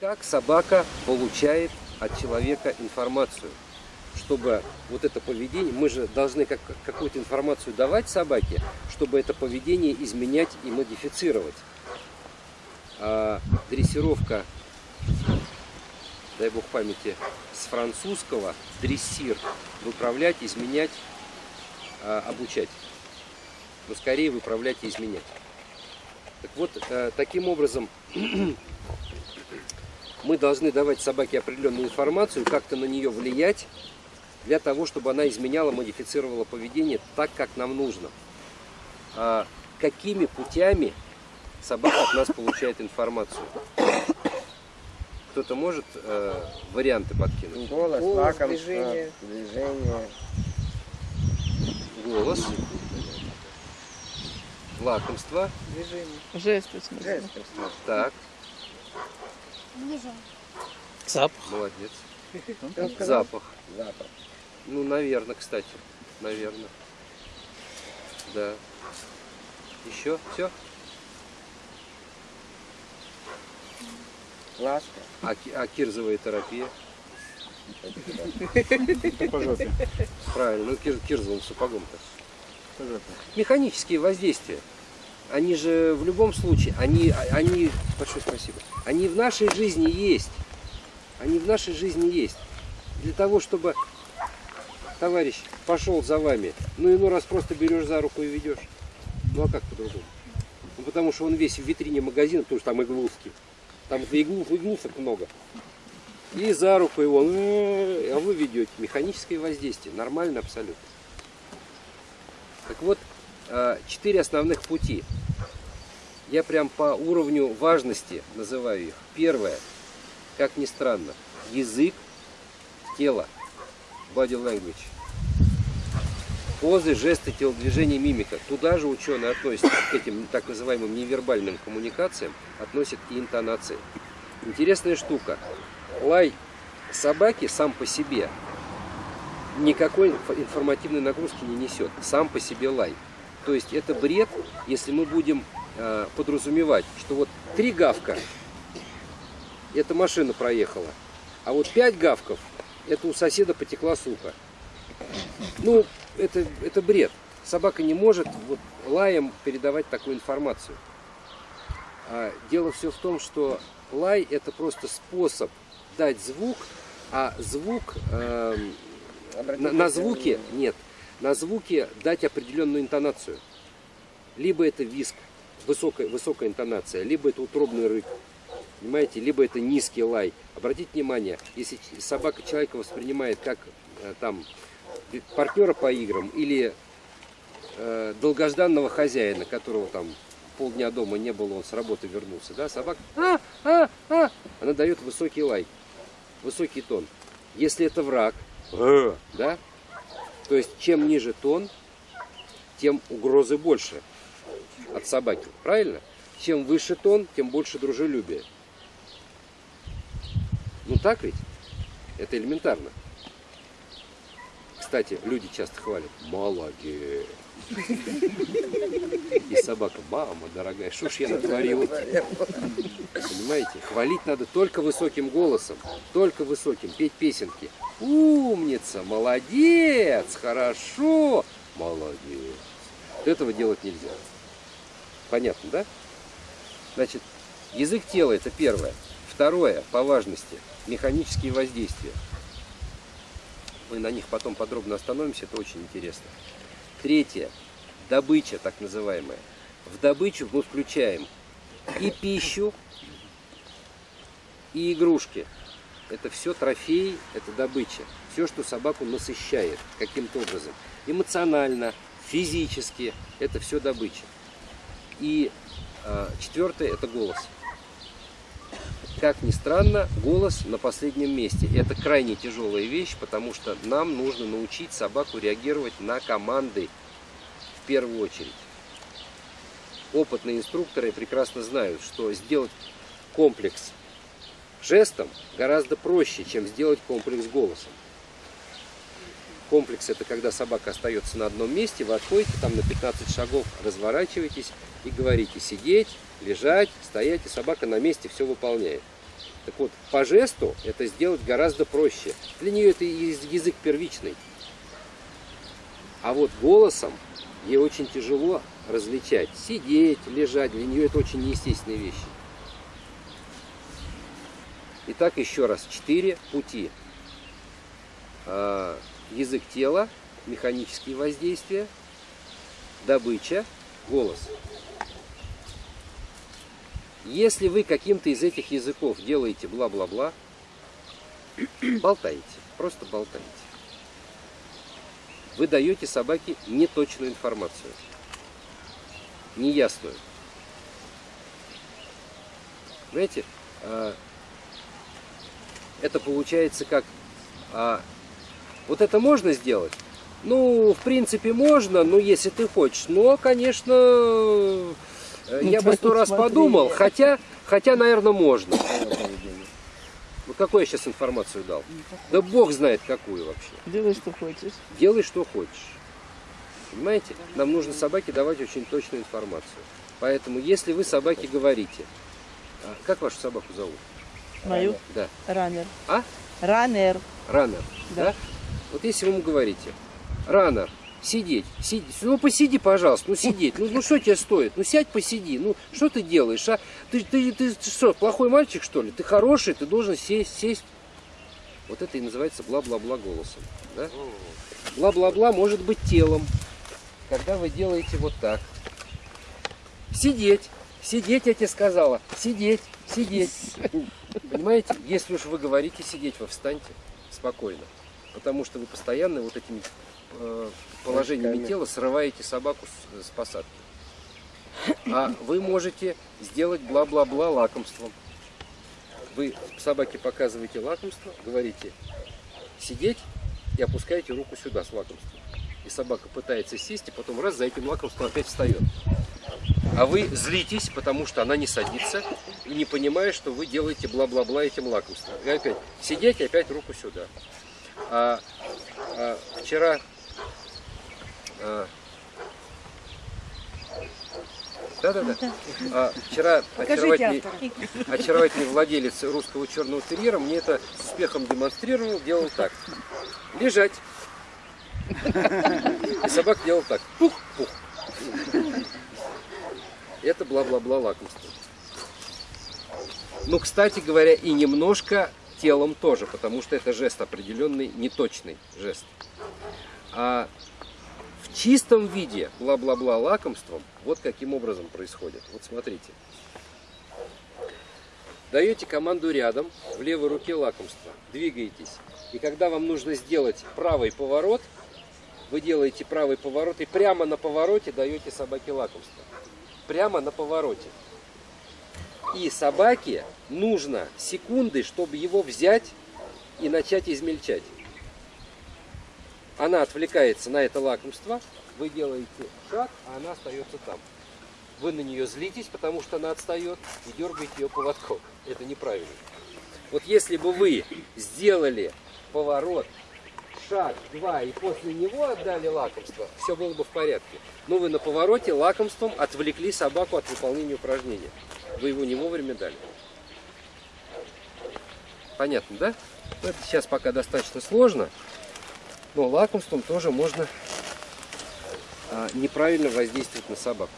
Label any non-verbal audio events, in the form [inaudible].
Как собака получает от человека информацию? Чтобы вот это поведение, мы же должны как, какую-то информацию давать собаке, чтобы это поведение изменять и модифицировать. А дрессировка, дай бог памяти, с французского дрессир, выправлять, изменять, а, обучать. Но скорее выправлять и изменять. Так вот, э, таким образом [clears throat] мы должны давать собаке определенную информацию, как-то на нее влиять, для того, чтобы она изменяла, модифицировала поведение так, как нам нужно. А какими путями собака от нас получает информацию? Кто-то может э, варианты подкинуть? Голос, Голос, лакомство, движение. движение. Голос, лакомство, Движение. Жесты, в смысле. Жесты. так, Движение. Запах. молодец. Запах. Запах. Ну, наверное, кстати. Наверное. Да. Еще? Все? Ласка. А, а кирзовая терапия? Правильно, ну кир, кирзовым сапогом-то. Механические воздействия. Они же в любом случае, они, они, большое спасибо, они в нашей жизни есть. Они в нашей жизни есть. Для того, чтобы товарищ пошел за вами, ну иной раз просто берешь за руку и ведешь. Ну а как по-другому? Ну потому что он весь в витрине магазина, потому что там игловский. Там иглов, иглушек много. И за руку его, «Э, а вы ведете. Механическое воздействие. Нормально абсолютно. Так вот, э, четыре основных пути. Я прям по уровню важности называю их. Первое, как ни странно, язык, тело, body language. Позы, жесты, телодвижения, мимика. Туда же ученые относят к этим так называемым невербальным коммуникациям, относят и интонации. Интересная штука. Лай собаки сам по себе никакой инф- информативной нагрузки не несет. Сам по себе лай. То есть это бред, если мы будем э, подразумевать, что вот три гавка, эта машина проехала, а вот пять гавков, это у соседа потекла сука. Ну, это, это бред. Собака не может вот лаем передавать такую информацию. А дело все в том, что лай это просто способ дать звук, а звук Обратите на, на звуке нет, на звуке дать определенную интонацию. Либо это виск, высокая, высокая интонация, либо это утробный рык, понимаете, либо это низкий лай. Обратите внимание, если собака человека воспринимает как э, там партнера по играм или э, долгожданного хозяина, которого там полдня дома не было, он с работы вернулся, да, собака, а, а, а, она дает высокий лай, высокий тон. Если это враг, «Э», да, то есть чем ниже тон, тем угрозы больше от собаки, правильно? Чем выше тон, тем больше дружелюбия. Ну так ведь? Это элементарно. Кстати, люди часто хвалят. Молодец. И собака, мама дорогая, что ж я натворил? Понимаете? Хвалить надо только высоким голосом. Только высоким. Петь песенки. Умница, молодец, хорошо, молодец. Этого делать нельзя. Понятно, да? Значит, язык тела это первое. Второе, по важности, механические воздействия. Мы на них потом подробно остановимся, это очень интересно. Третье, добыча так называемая. В добычу мы включаем и пищу, и игрушки. Это все трофеи, это добыча. Все, что собаку насыщает каким-то образом. Эмоционально, физически, это все добыча. И а, четвертое, это голос. Как ни странно, голос на последнем месте. Это крайне тяжелая вещь, потому что нам нужно научить собаку реагировать на команды в первую очередь. Опытные инструкторы прекрасно знают, что сделать комплекс жестом гораздо проще, чем сделать комплекс голосом. Комплекс это когда собака остается на одном месте, вы отходите там на 15 шагов, разворачиваетесь и говорите сидеть, лежать, стоять, и собака на месте все выполняет. Так вот, по жесту это сделать гораздо проще. Для нее это яз- язык первичный. А вот голосом ей очень тяжело различать. Сидеть, лежать, для нее это очень неестественные вещи. Итак, еще раз, четыре пути. Язык тела, механические воздействия, добыча, голос. Если вы каким-то из этих языков делаете бла-бла-бла, [clears throat] болтаете, просто болтаете. Вы даете собаке неточную информацию, неясную. Знаете, а, это получается как а, вот это можно сделать? Ну, в принципе, можно, но если ты хочешь. Но, конечно, э, я бы сто раз подумал, хотя, хотя, наверное, можно. Вот какую я сейчас информацию дал? Да бог знает какую вообще. Делай, что хочешь. Делай, что хочешь. Понимаете? Нам нужно собаке давать очень точную информацию. Поэтому, если вы собаке говорите, а, как вашу собаку зовут? Мою Да. раннер. А? Раннер. Раннер. Да. Да. Вот если вы ему говорите, раннер, сидеть, сиди, ну посиди, пожалуйста, ну сидеть, ну, ну что тебе стоит, ну сядь, посиди, ну что ты делаешь, а? Ты, ты, ты, ты что, плохой мальчик что ли? Ты хороший, ты должен сесть, сесть. Вот это и называется бла-бла-бла голосом. Да? Бла-бла-бла может быть телом, когда вы делаете вот так. Сидеть, сидеть, я тебе сказала, сидеть, сидеть. [laughs] Понимаете, если уж вы говорите сидеть, вы встаньте спокойно. Потому что вы постоянно вот этими э, положениями тела срываете собаку с, с посадки. А вы можете сделать бла-бла-бла лакомством. Вы собаке показываете лакомство, говорите сидеть и опускаете руку сюда с лакомством. И собака пытается сесть, и потом раз за этим лакомством опять встает. А вы злитесь, потому что она не садится, и не понимая, что вы делаете бла-бла-бла этим лакомством. И опять сидеть, и опять руку сюда. А, а, вчера а, да-да-да. А, вчера очаровательный, очаровательный владелец русского черного терьера мне это с успехом демонстрировал, делал так. Лежать. И собака делал так. Пух, пух. Это бла-бла-бла лакомство. Ну, кстати говоря, и немножко телом тоже, потому что это жест определенный, неточный жест. А в чистом виде бла-бла-бла лакомством вот каким образом происходит. Вот смотрите. Даете команду рядом, в левой руке лакомство, двигаетесь. И когда вам нужно сделать правый поворот, вы делаете правый поворот и прямо на повороте даете собаке лакомство. Прямо на повороте. И собаке нужно секунды, чтобы его взять и начать измельчать. Она отвлекается на это лакомство, вы делаете шаг, а она остается там. Вы на нее злитесь, потому что она отстает, и дергаете ее поводком. Это неправильно. Вот если бы вы сделали поворот, шаг, два, и после него отдали лакомство, все было бы в порядке. Но вы на повороте лакомством отвлекли собаку от выполнения упражнения. Вы его не вовремя дали. Понятно, да? Это сейчас пока достаточно сложно, но лакомством тоже можно а, неправильно воздействовать на собаку.